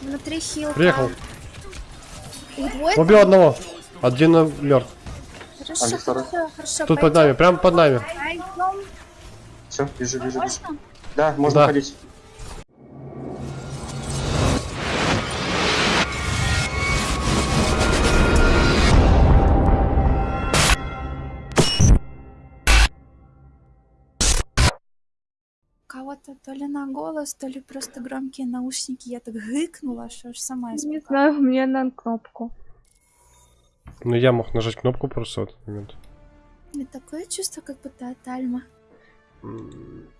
Внутри хилка. Приехал. Их двое Убил там? одного. Один мертв. Хорошо, А хорошо, хорошо. Тут под нами, прям под нами. Пойдем. Все, вижу, вижу, вижу. Да, можно Да. ходить. Кого-то то ли на голос, то ли просто громкие наушники. Я так гыкнула, что аж сама Не испугалась. знаю, мне на кнопку. Ну я мог нажать кнопку просто в этот момент. У меня такое чувство, как будто от Альма.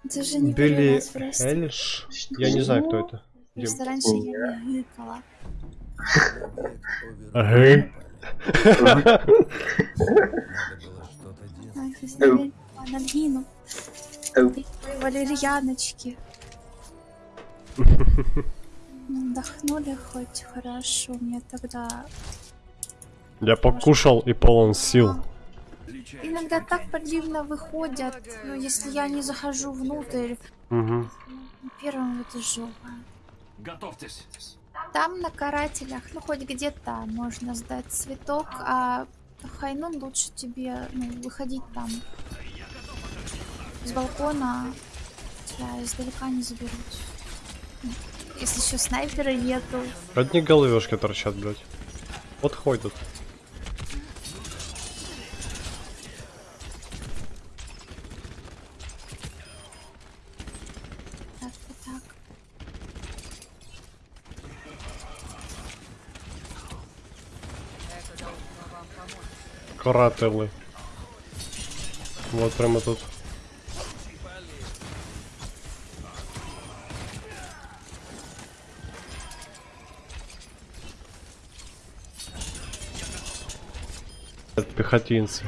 Это же не Билли. Эльш? Я не знаю, кто это. Просто раньше я не гыкала. Ага. Ай, здесь наверное, надвину. Эу. Ой, Валерьяночки. Ну, Отдохнули хоть хорошо. Мне тогда Я покушал и полон сил. иногда так противно выходят. Ну, если я не захожу внутрь, Угу. первым этажу. Готовьтесь. Там на карателях, ну хоть где-то можно сдать цветок, а Хайнун лучше тебе ну, выходить там с балкона, тебя издалека не заберут. Ну, Если еще снайпера нету. Одни головешки торчат, блядь. Вот ходят. Карателы. Вот прямо тут. Пехотинцы.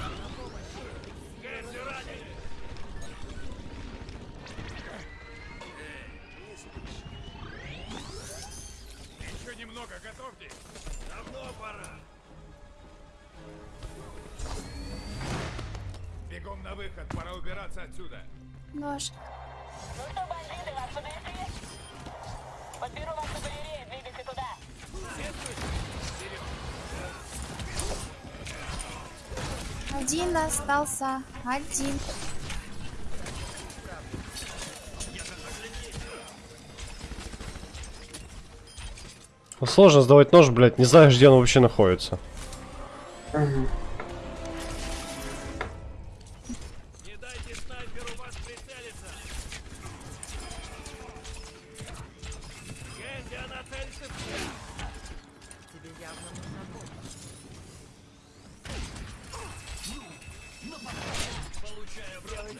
Один остался. Один. Ну, Сложно сдавать нож, блядь, не знаешь, где он вообще находится. Не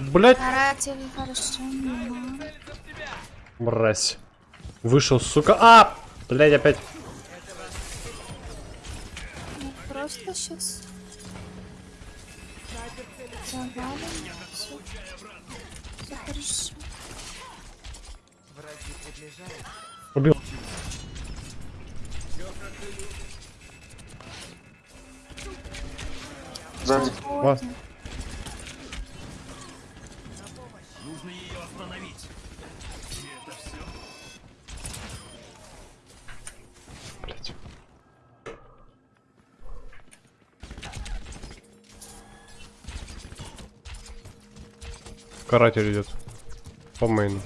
Блять, хорошо. мама. мразь. Вышел, сука. А! Блять, опять. Ну, просто сейчас. Завалим. Все. Все хорошо. Убил. Сзади. Ва. Каратель идет. По мейну.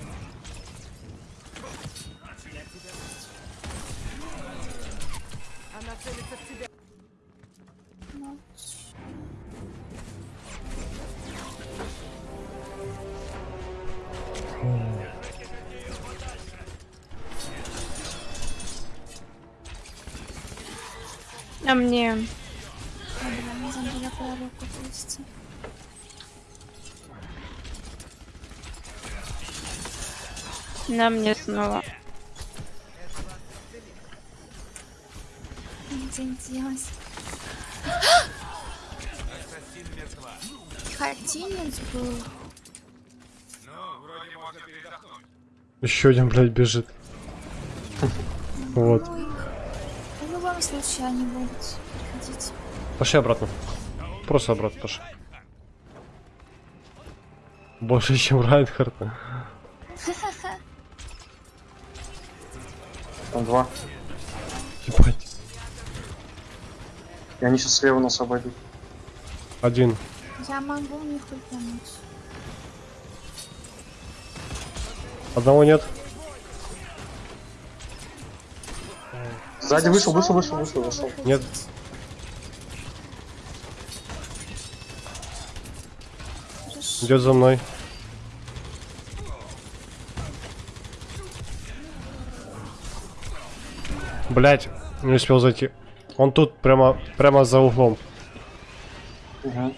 А мне... Я была не забыла про руку На мне снова. Хотинец был. Еще один, блядь, бежит. Вот. В любом случае они будут приходить. Пошли обратно. Просто обратно пошли. Больше, чем Райнхард. Там два. Ебать. И они сейчас слева нас обойдут. Один. Я могу у них ультануть. Одного нет. Сзади вышел, вышел, вышел, вышел, вышел. Нет. Идет за мной. Блять, не успел зайти. Он тут прямо, прямо за углом. Угу.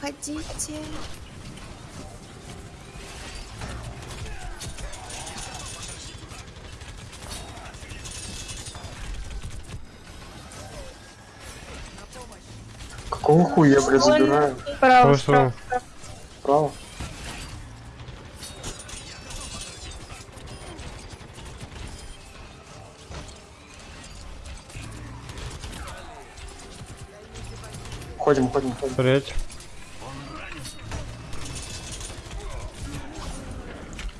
Ходите. Какого хуя я, блядь, забираю? Право, Хорошо. справа. Право. Ходим, ходим, ходим. Смотреть.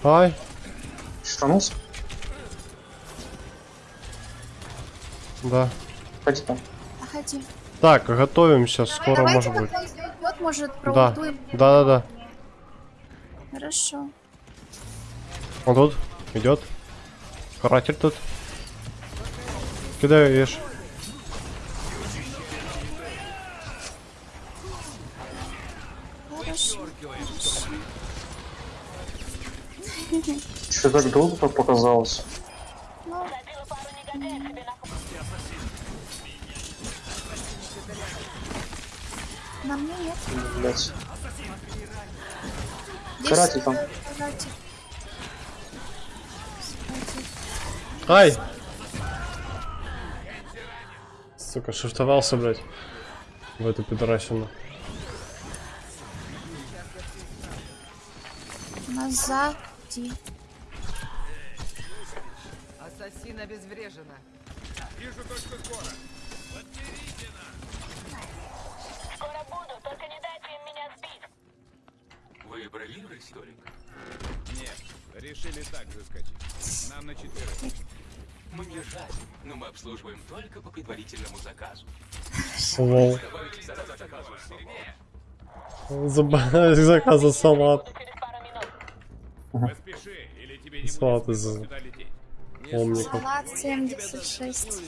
Ай, Штанулся? да. Ходи там. Ходи. Так, готовимся, скоро Давайте, может быть. идет, может, Да, да, да, да. Хорошо. Он тут идет. Каратель тут. Кидаю ешь. Хорошо. Что так долго по- показалось? Ну, на мне нет. Блять. Каратель там. каратель. Ай! Сука, шифтовался, блядь. В эту пидорасину. Назад. иди. Ассасин обезврежена. Скоро буду, только не дайте им меня сбить. Вы бронировали столик? Нет, решили так заскочить. Нам на четверых. Мне жаль, но мы обслуживаем только по предварительному заказу. Забавляюсь заказа салат. Поспеши, или тебе не Салат будет лететь. омников. Салат 76.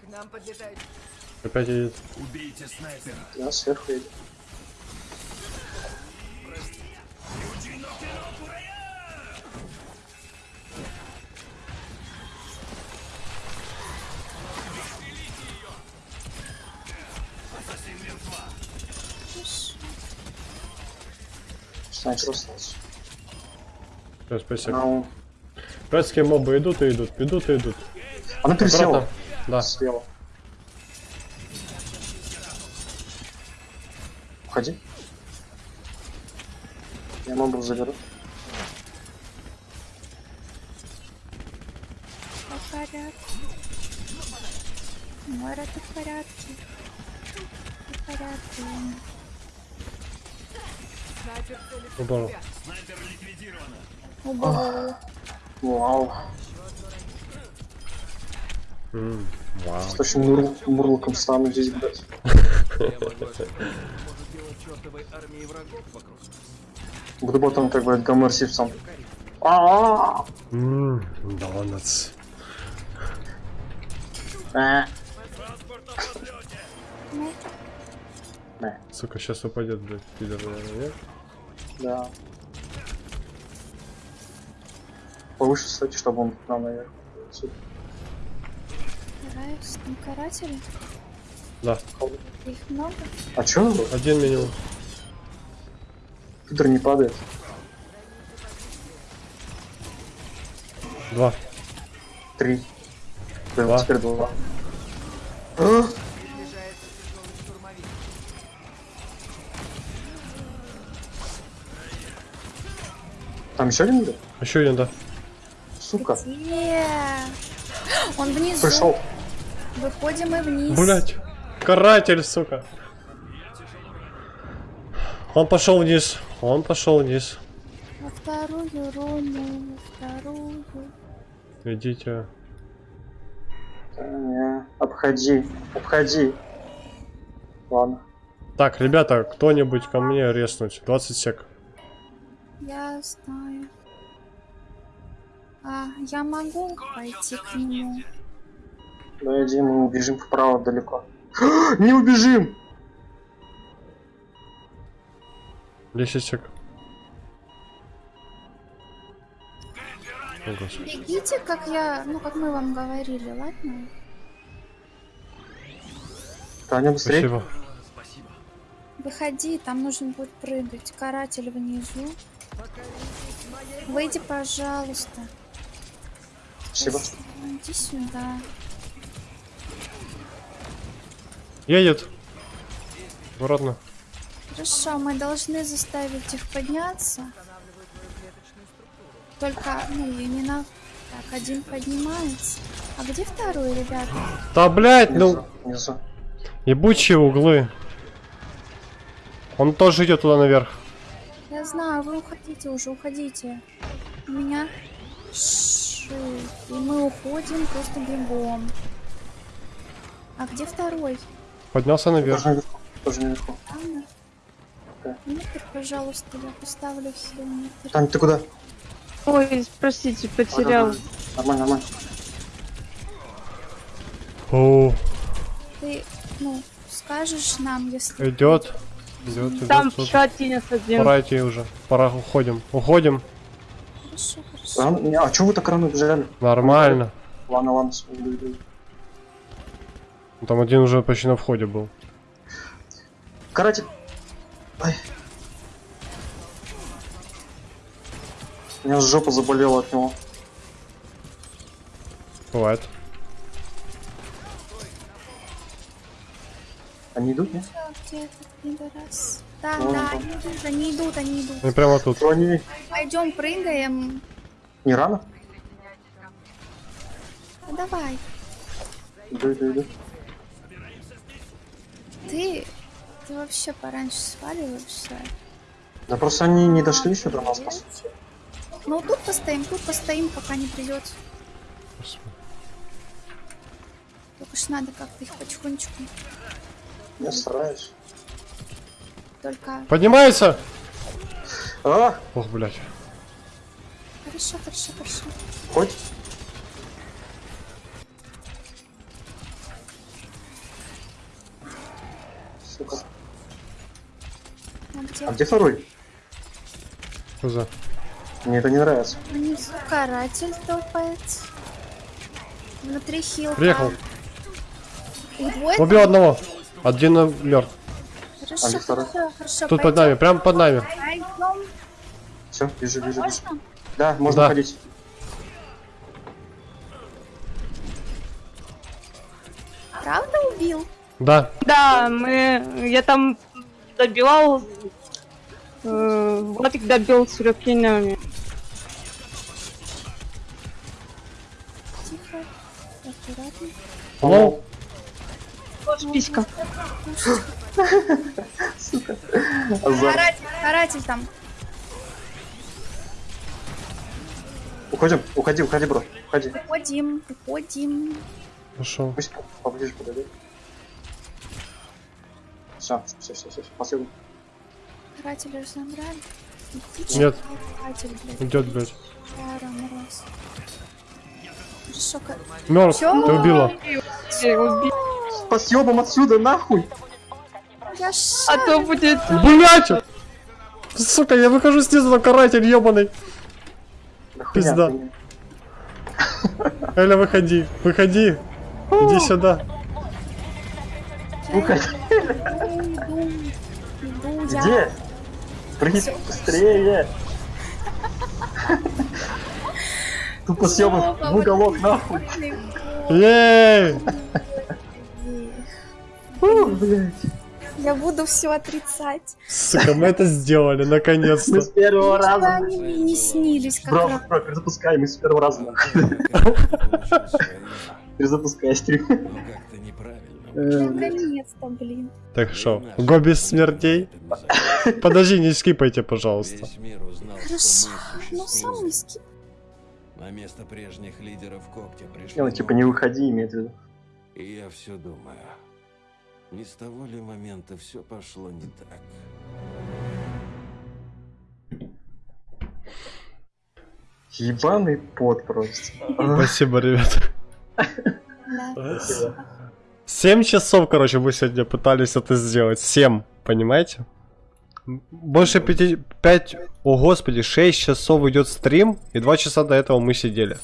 К нам подлетают Опять едет. Убейте снайпера. Да, сверху едет. Снайпер остался. Всё, спасибо. Братские мобы идут и идут, идут и идут. она пересела. Аккуратно. Да. Слева. Уходи. Я мобу заберу. Все в порядке. Мора, ты в порядке. Ты в порядке. Снайпер ликвидирована. Убыл. Вау. М, Вау. С таким мур... мурлоком стану здесь, блядь. Буду потом как бы Гомер Симпсон. А-а-а! Ммм, донатс. Э, Ну, э, Сука, сейчас упадет, блядь, пидор, наверное, нет? Да. Повыше стойте, чтобы он к нам наверх. Стараюсь. Там каратели. Да, Их много. А чё? один минимум. Пидор не падает. Два. Три. Да, Два. теперь два. А? Там еще один идет? Еще один, да. Сука. Где? Он внизу. Пришел. Выходим и вниз. Блять. Каратель, сука. Он пошел вниз. Он пошел вниз. Во вторую руну, во вторую. Идите. Не, Обходи. Обходи. Ладно. Так, ребята, кто-нибудь ко мне резнуть. 20 сек. Я знаю. А, я могу пойти к нему. Ну иди, мы убежим вправо далеко. Не убежим! 10 сек. О, господи. Бегите, как я, ну, как мы вам говорили, ладно? Таня, быстрее. Спасибо. Выходи, там нужно будет прыгать. Каратель внизу. Выйди, пожалуйста. Спасибо. Иди сюда. Едет. Аккуратно. Хорошо, мы должны заставить их подняться. Только, ну, и не на... Так, один поднимается. А где второй, ребята? Да, блядь, ну, Внизу. Внизу. ебучие углы. Он тоже идет туда наверх. Я знаю, вы уходите уже, уходите. У меня ши. И мы уходим просто бегом. А где второй? Поднялся наверх. Тоже наверху. Тоже наверху. Да. Внутрь, пожалуйста, я поставлю все внутрь. Таня, ты куда? Ой, простите, потерял. Нормально, нормально. О, Ты, ну, скажешь нам, если... идет. Идет, идет. Там тут. еще один один. Пора идти уже. Пора, уходим. Уходим. Хорошо, хорошо. Рано- не, А чё вы так рано убежали? Нормально. Ладно, ладно, с- иду, иду. Там один уже почти на входе был. Каратель. Ай. У меня жопа заболела от него. Бывает. Они идут, нет? А, Где этот пидорас? Да, Вон да, они идут, они идут, они идут. И прямо тут. Они? Пойдем, прыгаем. Не рано? Ну, давай. Иду, иду, иду. Ты, ты вообще пораньше сваливаешься. Да просто они не дошли еще до нас, по сути. Ну, тут постоим, тут постоим, пока не придет. Только ж надо как-то их потихонечку. Я стараюсь. Только... Поднимается! А, Ох, блядь. Хорошо, хорошо, хорошо. хоть? Сука. А где? А где второй? Что за? Мне это не нравится. Внизу каратель топает. Внутри хилка. Приехал. Убил одного. Один мертв. Хорошо, А второй? хорошо, хорошо. Тут под нами, прям под нами. Пойдем. Все, вижу, вижу, вижу. Можно? Да, можно Да. ходить. Правда убил? Да. Да, мы... Я там добивал... Э, Владик добил с рюкинами. Тихо. Аккуратно. Алло? Писька. Азар. Каратель, каратель там. Уходим, уходи, уходи, бро. Уходи. Уходим, уходим. Пошел. Пусть поближе подойдет. Все, все, все, все, последний. Карателя забрали. Иди, Нет. Каратель, блядь. Идет, блядь. Мороз. Хорошо. Чё? Ты убила. Убить. По съебам отсюда, нахуй! Я. А то будет... Блять! Сука, я выхожу снизу на каратель ебаный. Пизда. Эля, выходи. Выходи. Иди сюда. Уходи. Где? Прыгай быстрее! Тупо съебан в уголок, нахуй! Ей! Фу, блядь. Я буду все отрицать. Сука, мы это сделали, Мы наконец-то. с первого раза. они мне не снились как Бро, раз. бро, перезапускай, мы с первого раза. нахуй. Перезапускай стрим. Э, блядь. Наконец-то, блин. Так что, го без смертей? Подожди, не скипайте, пожалуйста. Хорошо, мы ну сам не скип. На место прежних лидеров когтя пришли Не, ну типа не выходи, имеет в виду. И я все думаю, не с того ли момента все пошло не так? Ебаный пот просто. Спасибо, ребят. Да. Семь часов, короче, мы сегодня пытались это сделать. Семь, понимаете? Больше пяти... Пять... О, господи, шесть часов идет стрим, и два часа до этого мы сидели.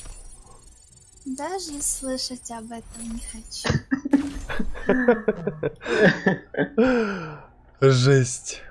Даже слышать об этом не хочу. Жесть.